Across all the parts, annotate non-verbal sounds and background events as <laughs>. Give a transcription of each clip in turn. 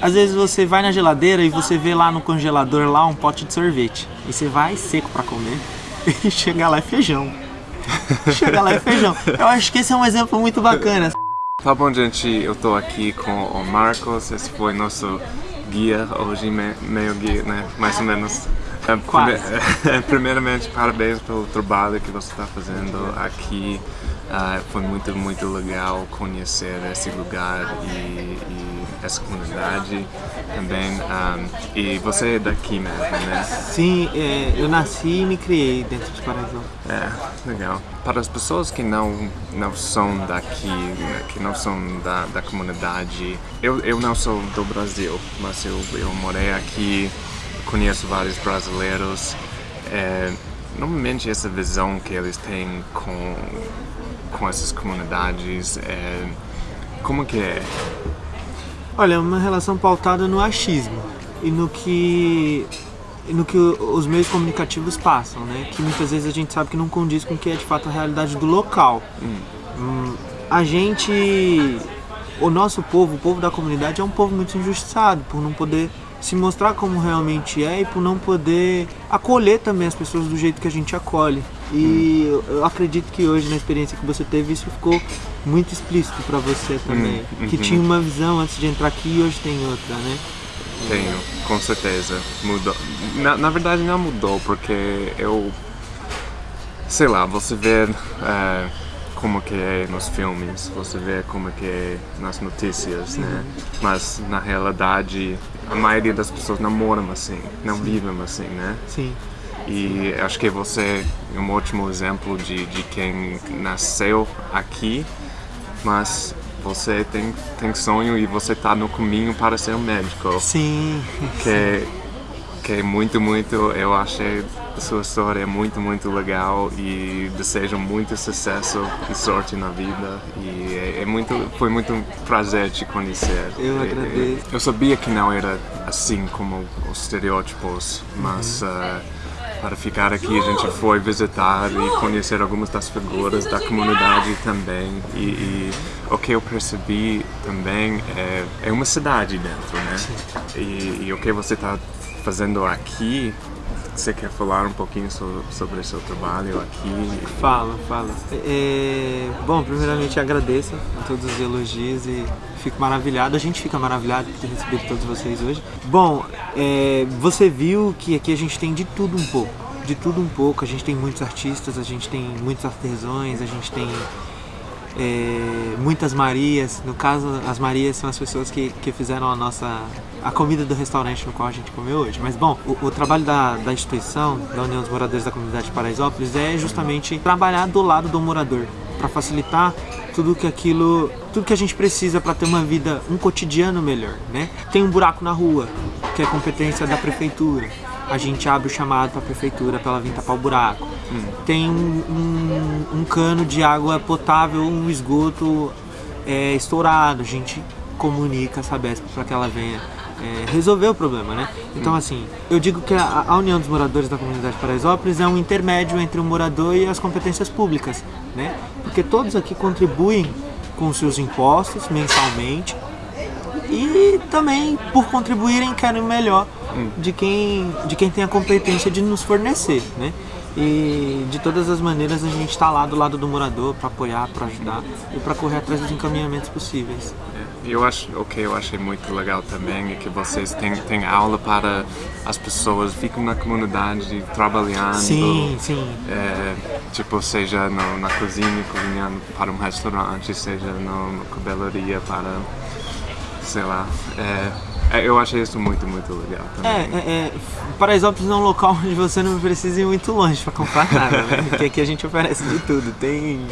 Às vezes você vai na geladeira e você vê lá no congelador lá um pote de sorvete. E você vai seco pra comer <laughs> e chega lá é feijão. <laughs> chega lá é feijão. Eu acho que esse é um exemplo muito bacana. Tá bom, gente, eu tô aqui com o Marcos, esse foi nosso guia hoje, meio guia, né, mais ou menos. É, Quase. <laughs> Primeiramente, parabéns pelo trabalho que você está fazendo aqui. Uh, foi muito, muito legal conhecer esse lugar e, e essa comunidade também. Um, e você é daqui mesmo, né? Sim, é, eu nasci e me criei dentro de Paraíso. É, legal. Para as pessoas que não, não são daqui, que não são da, da comunidade, eu, eu não sou do Brasil, mas eu, eu morei aqui, conheço vários brasileiros. É, normalmente essa visão que eles têm com com essas comunidades? É, como que é? Olha, é uma relação pautada no achismo e no que no que os meios comunicativos passam, né? Que muitas vezes a gente sabe que não condiz com o que é de fato a realidade do local. Hum. A gente, o nosso povo, o povo da comunidade é um povo muito injustiçado por não poder se mostrar como realmente é e por não poder acolher também as pessoas do jeito que a gente acolhe. E hum. eu acredito que hoje, na experiência que você teve, isso ficou muito explícito para você também. Hum, que uhum. tinha uma visão antes de entrar aqui e hoje tem outra, né? Tenho, com certeza. Mudou. Na, na verdade não mudou, porque eu... Sei lá, você vê é, como que é nos filmes, você vê como que é nas notícias, né? Uhum. Mas na realidade, a maioria das pessoas não moram assim, não Sim. vivem assim, né? Sim. E acho que você é um ótimo exemplo de, de quem nasceu aqui, mas você tem, tem sonho e você está no caminho para ser um médico. Sim. Que, que é muito, muito, eu achei a sua história é muito, muito legal e desejo muito sucesso e sorte na vida e é, é muito, foi muito um prazer te conhecer. Eu agradeço. Eu, eu sabia que não era assim como os estereótipos, mas uhum. uh, para ficar aqui a gente foi visitar e conhecer algumas das figuras da comunidade também e, e o que eu percebi também é, é uma cidade dentro, né? E, e o que você está fazendo aqui você quer falar um pouquinho sobre o seu trabalho aqui? Fala, fala. É, bom, primeiramente agradeço a todos os elogios e fico maravilhado, a gente fica maravilhado por ter recebido todos vocês hoje. Bom, é, você viu que aqui a gente tem de tudo um pouco, de tudo um pouco, a gente tem muitos artistas, a gente tem muitos artesãos, a gente tem é, muitas Marias, no caso as Marias são as pessoas que, que fizeram a nossa a comida do restaurante no qual a gente comeu hoje. Mas bom, o, o trabalho da, da instituição, da União dos Moradores da Comunidade de Paraisópolis é justamente trabalhar do lado do morador, para facilitar tudo que aquilo, tudo que a gente precisa para ter uma vida, um cotidiano melhor, né? Tem um buraco na rua, que é competência da prefeitura a gente abre o chamado para a prefeitura para ela vir tapar o buraco. Hum. Tem um, um, cano de água potável, um esgoto é, estourado, a gente comunica a Sabesp para que ela venha é, resolver o problema, né? Então hum. assim, eu digo que a, a, União dos Moradores da Comunidade Paraisópolis é um intermédio entre o morador e as competências públicas, né? Porque todos aqui contribuem com seus impostos mensalmente e também por contribuírem querem o melhor de quem, de quem tem a competência de nos fornecer, né? E de todas as maneiras a gente está lá do lado do morador para apoiar, para ajudar e para correr atrás dos encaminhamentos possíveis. É, eu acho, o que eu achei muito legal também é que vocês têm, têm aula para as pessoas, ficam na comunidade trabalhando. Sim, sim. É, tipo, seja no, na cozinha, cozinhando para um restaurante, seja na cabeleireira para, sei lá. É, eu achei isso muito, muito legal também. É, é, é, Paraisópolis é um local onde você não precisa ir muito longe para comprar nada, né? Porque aqui a gente oferece de tudo. Tem,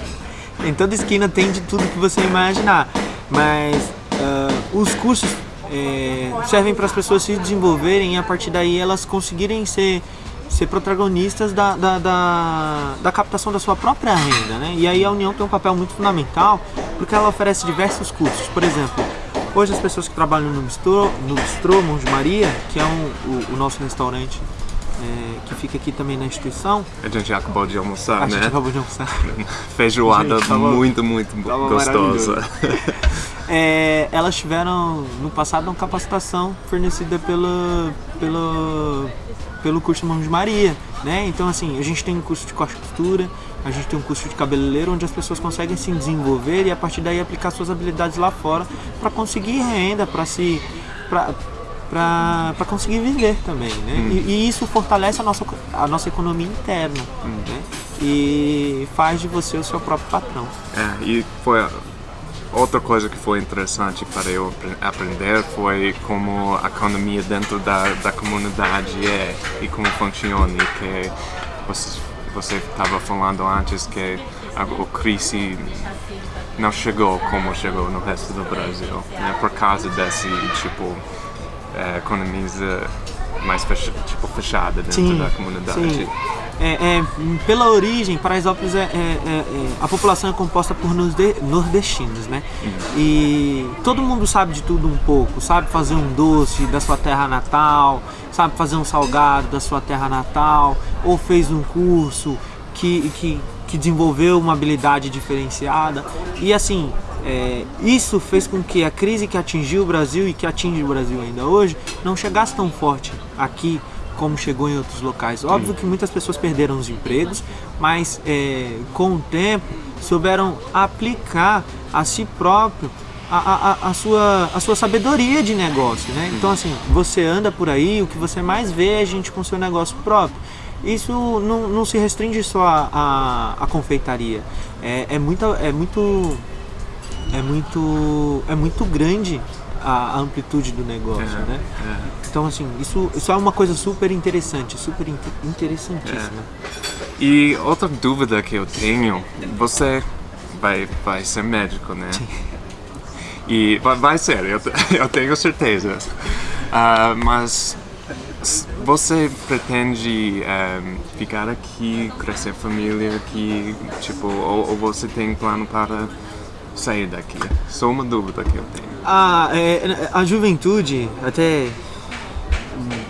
em toda esquina tem de tudo que você imaginar. Mas uh, os cursos é, servem para as pessoas se desenvolverem e a partir daí elas conseguirem ser ser protagonistas da, da, da, da, captação da sua própria renda, né? E aí a União tem um papel muito fundamental porque ela oferece diversos cursos. Por exemplo, Hoje as pessoas que trabalham no Bistrô, no Bistrô Mão de Maria, que é um, o, o nosso restaurante é, que fica aqui também na instituição. A gente já acabou de almoçar, a né? A gente acabou de almoçar. <laughs> Feijoada gente, tava, muito, muito gostosa. <laughs> é, elas tiveram no passado uma capacitação fornecida pelo, pelo, pelo curso Mão de Maria, né? Então assim, a gente tem um curso de costura, a gente tem um curso de cabeleireiro onde as pessoas conseguem se desenvolver e a partir daí aplicar suas habilidades lá fora para conseguir renda, para se para conseguir viver também, né? Hum. E, e, isso fortalece a nossa, a nossa economia interna, hum. né? E faz de você o seu próprio patrão. É, e foi outra coisa que foi interessante para eu aprender foi como a economia dentro da, da comunidade é e como funciona e que você você estava falando antes que a, a crise não chegou como chegou no resto do Brasil, né? por causa desse tipo é, economia mais tipo, fechada dentro sim, da comunidade. Sim. É, é, pela origem, Paraisópolis é, é, é, é a população é composta por nordestinos, né? Uhum. E todo mundo sabe de tudo um pouco, sabe fazer um doce da sua terra natal, sabe fazer um salgado da sua terra natal, ou fez um curso que, que, que desenvolveu uma habilidade diferenciada. E assim, é, isso fez com que a crise que atingiu o Brasil e que atinge o Brasil ainda hoje não chegasse tão forte aqui como chegou em outros locais. Óbvio que muitas pessoas perderam os empregos, mas é, com o tempo souberam aplicar a si próprio a, a, a, sua, a sua sabedoria de negócio, né? Então assim, você anda por aí, o que você mais vê é gente com seu negócio próprio. Isso não, não se restringe só à, a confeitaria. É, é, muita, é muito é muito é muito grande a, amplitude do negócio, é, né? É. Então assim, isso, isso é uma coisa super interessante, super interessantíssima. É. E outra dúvida que eu tenho, você vai, vai ser médico, né? Sim. E vai, vai ser, eu, <laughs> eu tenho certeza. Uh, mas você pretende um, eh, ficar aqui, crescer família aqui, tipo, ou, ou você tem plano para sair daqui? Só uma dúvida que eu tenho. Ah, é, a juventude, até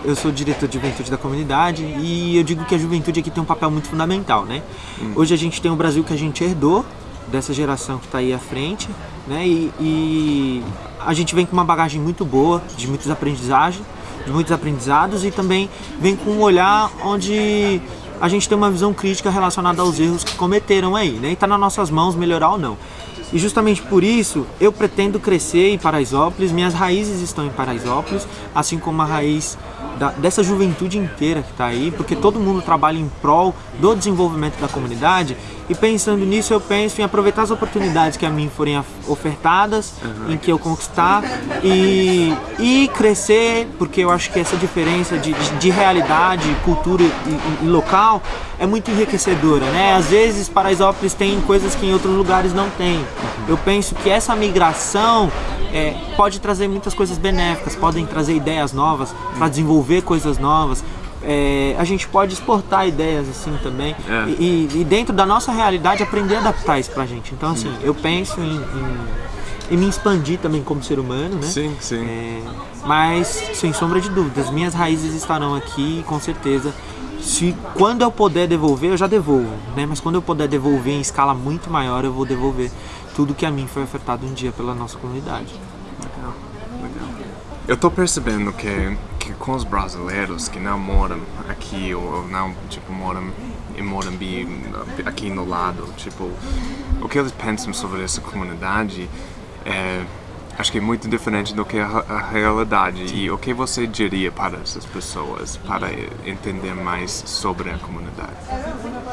eu sou diretor de juventude da comunidade e eu digo que a juventude aqui tem um papel muito fundamental, né? Hum. Hoje a gente tem o Brasil que a gente herdou dessa geração que está aí à frente, né? E, e, a gente vem com uma bagagem muito boa, de muitos aprendizagens, de muitos aprendizados e também vem com um olhar onde a gente tem uma visão crítica relacionada aos erros que cometeram aí, né? E está nas nossas mãos melhorar ou não. E justamente por isso eu pretendo crescer em Paraisópolis, minhas raízes estão em Paraisópolis, assim como a raiz da, dessa juventude inteira que está aí, porque todo mundo trabalha em prol do desenvolvimento da comunidade e pensando nisso, eu penso em aproveitar as oportunidades que a mim forem ofertadas, uhum. em que eu conquistar e, e crescer, porque eu acho que essa diferença de, de, de realidade, cultura e, e, local é muito enriquecedora, né? Às vezes Paraisópolis tem coisas que em outros lugares não tem. Uhum. Eu penso que essa migração é, pode trazer muitas coisas benéficas, podem trazer ideias novas para desenvolver coisas novas, é, a gente pode exportar ideias assim também é. e, e, dentro da nossa realidade aprender a adaptar isso pra gente. Então assim, eu penso em, em, em me expandir também como ser humano, né? Sim, sim. É, mas sem sombra de dúvidas, minhas raízes estarão aqui com certeza. Se quando eu puder devolver, eu já devolvo, né? Mas quando eu puder devolver em escala muito maior, eu vou devolver tudo que a mim foi ofertado um dia pela nossa comunidade. Legal, legal. Eu tô percebendo que que com os brasileiros que não moram aqui ou não tipo moram em Morambi aqui no lado tipo o que eles pensam sobre essa comunidade é acho que é muito diferente do que a, a realidade e o que você diria para essas pessoas para entender mais sobre a comunidade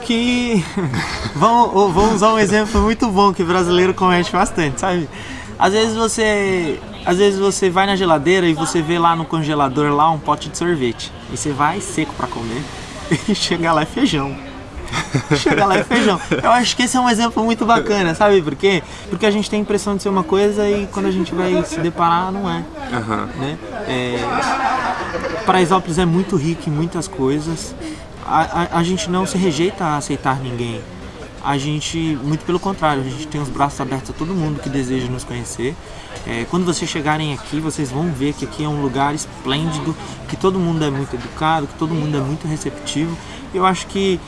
que <laughs> vamos, vamos usar um exemplo muito bom que brasileiro comete bastante sabe às vezes você às vezes você vai na geladeira e você vê lá no congelador lá um pote de sorvete. E você vai seco para comer <laughs> e chega lá é feijão. <laughs> chega lá é feijão. Eu acho que esse é um exemplo muito bacana, sabe por quê? Porque a gente tem a impressão de ser uma coisa e quando a gente vai se deparar, não é. Uhum. Né? é Paraisópolis é muito rico em muitas coisas. A, a, a gente não se rejeita a aceitar ninguém a gente, muito pelo contrário, a gente tem os braços abertos a todo mundo que deseja nos conhecer. É, quando vocês chegarem aqui, vocês vão ver que aqui é um lugar esplêndido, que todo mundo é muito educado, que todo mundo é muito receptivo. Eu acho que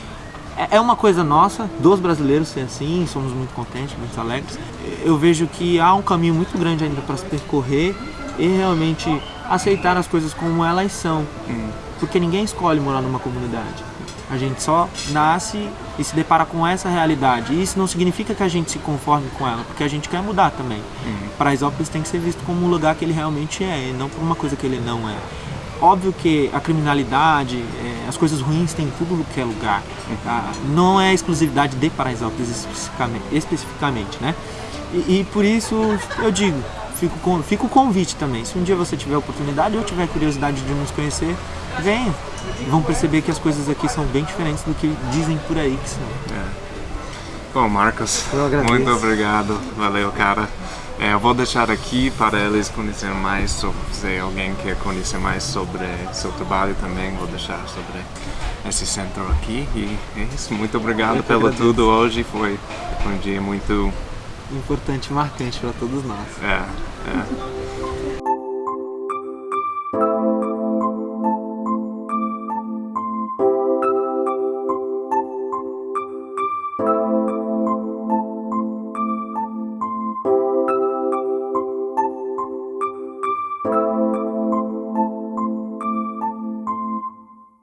é, é uma coisa nossa, dos brasileiros ser assim, somos muito contentes, muito alegres. Eu vejo que há um caminho muito grande ainda para se percorrer e realmente aceitar as coisas como elas são. Hum. Porque ninguém escolhe morar numa comunidade. A gente só nasce e se depara com essa realidade. E isso não significa que a gente se conforme com ela, porque a gente quer mudar também. Uhum. Paraisópolis tem que ser visto como um lugar que ele realmente é, e não por uma coisa que ele não é. Óbvio que a criminalidade, é, as coisas ruins tem em tudo que é lugar. Tá? Não é exclusividade de Paraisópolis especificamente, especificamente né? E, e, por isso eu digo, fico com, fica o convite também. Se um dia você tiver oportunidade ou tiver curiosidade de nos conhecer, venha. Vão perceber que as coisas aqui são bem diferentes do que dizem por aí que são. É. Bom, Marcos, muito obrigado. Valeu, cara. É, eu vou deixar aqui para eles conhecerem mais sobre, se alguém quer conhecer mais sobre seu trabalho também, vou deixar sobre esse centro aqui. E é isso, muito obrigado eu pelo agradeço. tudo hoje, foi um dia muito... Importante e marcante para todos nós. É, é.